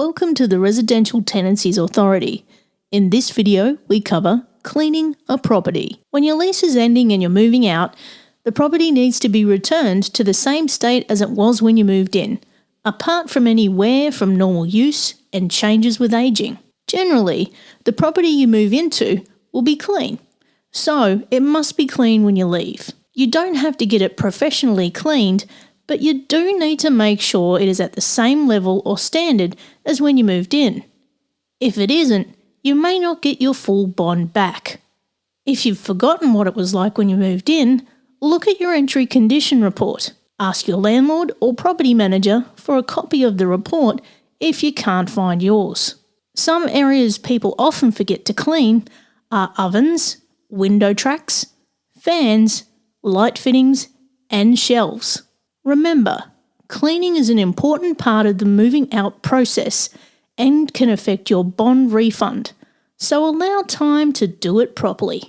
Welcome to the Residential Tenancies Authority. In this video, we cover cleaning a property. When your lease is ending and you're moving out, the property needs to be returned to the same state as it was when you moved in, apart from any wear from normal use and changes with aging. Generally, the property you move into will be clean, so it must be clean when you leave. You don't have to get it professionally cleaned, but you do need to make sure it is at the same level or standard as when you moved in. If it isn't, you may not get your full bond back. If you've forgotten what it was like when you moved in, look at your entry condition report. Ask your landlord or property manager for a copy of the report if you can't find yours. Some areas people often forget to clean are ovens, window tracks, fans, light fittings, and shelves. Remember, cleaning is an important part of the moving out process and can affect your bond refund, so allow time to do it properly.